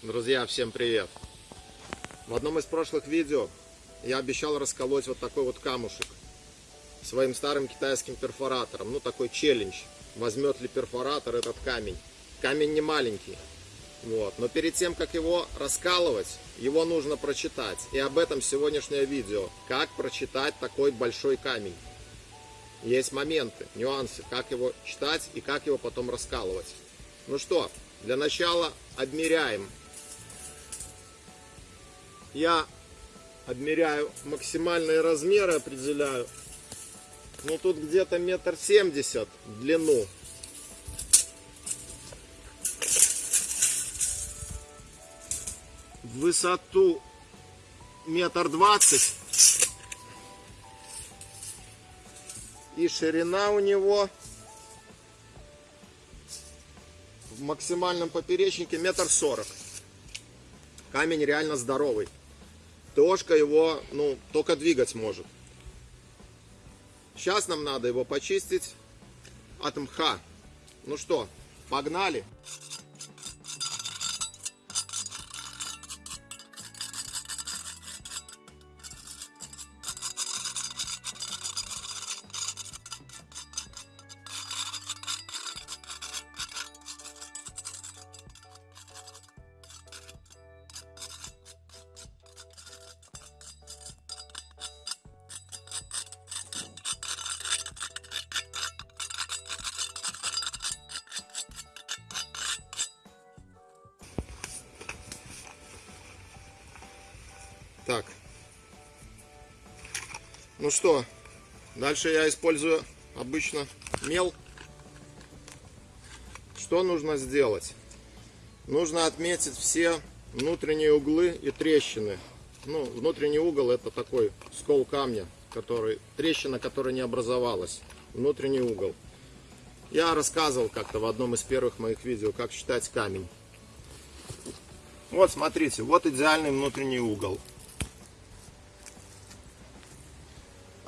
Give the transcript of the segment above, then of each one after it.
Друзья, всем привет! В одном из прошлых видео я обещал расколоть вот такой вот камушек своим старым китайским перфоратором. Ну, такой челлендж. Возьмет ли перфоратор этот камень. Камень не маленький. Вот. Но перед тем, как его раскалывать, его нужно прочитать. И об этом сегодняшнее видео. Как прочитать такой большой камень. Есть моменты, нюансы, как его читать и как его потом раскалывать. Ну что, для начала обмеряем. Я обмеряю максимальные размеры, определяю. Ну тут где-то метр семьдесят в длину. В высоту метр двадцать. И ширина у него в максимальном поперечнике метр сорок. Камень реально здоровый. Тошка его, ну, только двигать может. Сейчас нам надо его почистить от мха. Ну что, погнали. Так. Ну что, дальше я использую обычно мел. Что нужно сделать? Нужно отметить все внутренние углы и трещины. Ну, внутренний угол это такой скол камня, который, трещина, которая не образовалась. Внутренний угол. Я рассказывал как-то в одном из первых моих видео, как считать камень. Вот, смотрите, вот идеальный внутренний угол.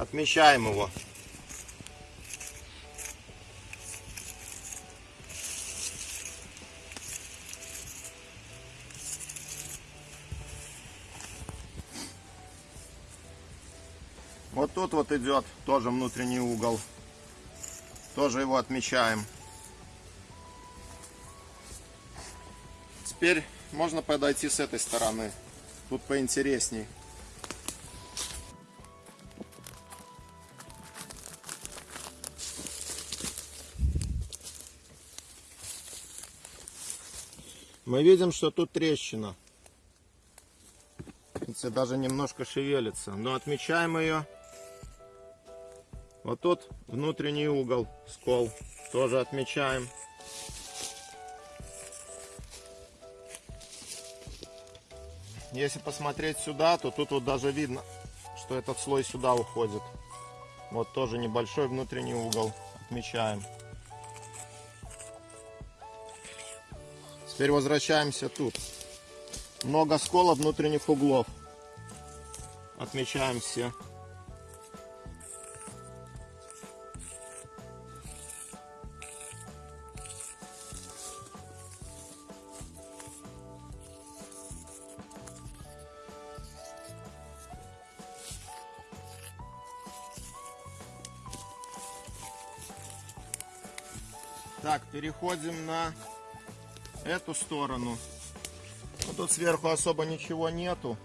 Отмечаем его. Вот тут вот идет тоже внутренний угол. Тоже его отмечаем. Теперь можно подойти с этой стороны. Тут поинтересней. Мы видим, что тут трещина. Видите, даже немножко шевелится. Но отмечаем ее. Вот тут внутренний угол, скол. Тоже отмечаем. Если посмотреть сюда, то тут вот даже видно, что этот слой сюда уходит. Вот тоже небольшой внутренний угол. Отмечаем. Теперь возвращаемся тут. Много сколов внутренних углов. Отмечаем все. Так, переходим на эту сторону. Ну, тут сверху особо ничего нету.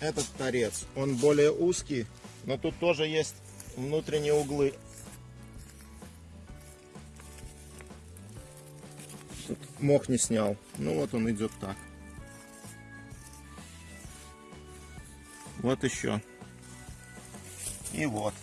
Этот торец, он более узкий, но тут тоже есть внутренние углы. Тут мох не снял. Ну вот он идет так. Вот еще. И вот.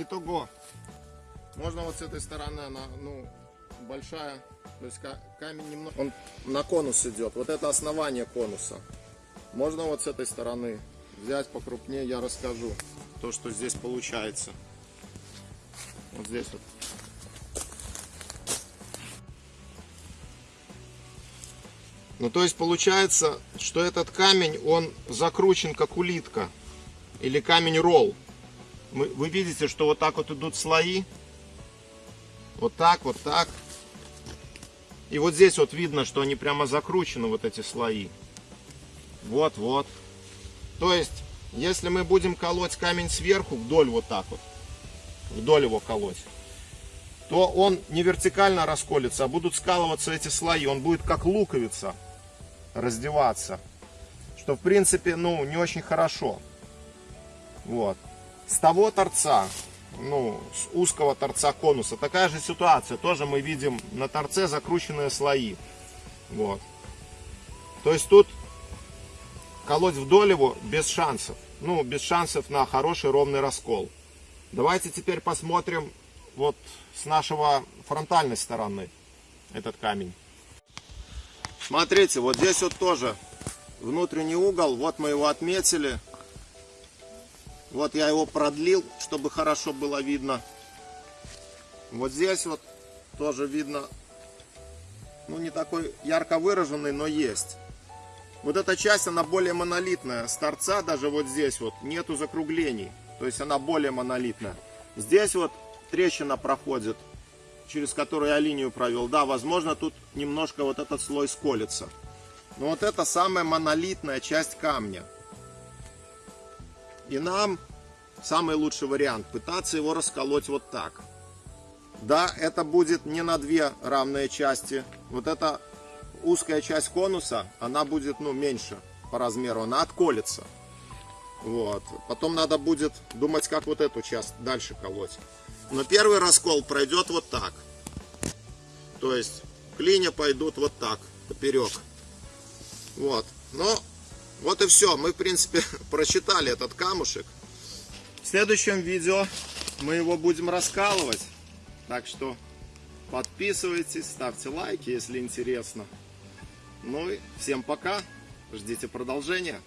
Итого, можно вот с этой стороны, она, ну, большая, то есть камень немного, он на конус идет, вот это основание конуса. Можно вот с этой стороны взять покрупнее, я расскажу то, что здесь получается. Вот здесь вот. Ну, то есть получается, что этот камень, он закручен как улитка. Или камень ролл. Вы видите, что вот так вот идут слои. Вот так, вот так. И вот здесь вот видно, что они прямо закручены, вот эти слои. Вот, вот. То есть, если мы будем колоть камень сверху, вдоль вот так вот, вдоль его колоть, то он не вертикально расколется, а будут скалываться эти слои. Он будет как луковица раздеваться. Что, в принципе, ну, не очень хорошо. Вот. С того торца, ну, с узкого торца конуса, такая же ситуация. Тоже мы видим на торце закрученные слои. Вот. То есть тут колоть вдоль его без шансов. Ну, без шансов на хороший ровный раскол. Давайте теперь посмотрим вот с нашего фронтальной стороны этот камень. Смотрите, вот здесь вот тоже внутренний угол. Вот мы его отметили. Вот я его продлил, чтобы хорошо было видно. Вот здесь вот тоже видно, ну не такой ярко выраженный, но есть. Вот эта часть, она более монолитная. С торца даже вот здесь вот нету закруглений. То есть она более монолитная. Здесь вот трещина проходит, через которую я линию провел. Да, возможно, тут немножко вот этот слой сколется. Но вот это самая монолитная часть камня. И нам самый лучший вариант пытаться его расколоть вот так. Да, это будет не на две равные части. Вот эта узкая часть конуса, она будет ну, меньше по размеру, она отколется. Вот. Потом надо будет думать, как вот эту часть дальше колоть. Но первый раскол пройдет вот так. То есть клинья пойдут вот так, поперек. Вот. Ну, вот и все. Мы, в принципе, прочитали этот камушек. В следующем видео мы его будем раскалывать. Так что подписывайтесь, ставьте лайки, если интересно. Ну и всем пока. Ждите продолжения.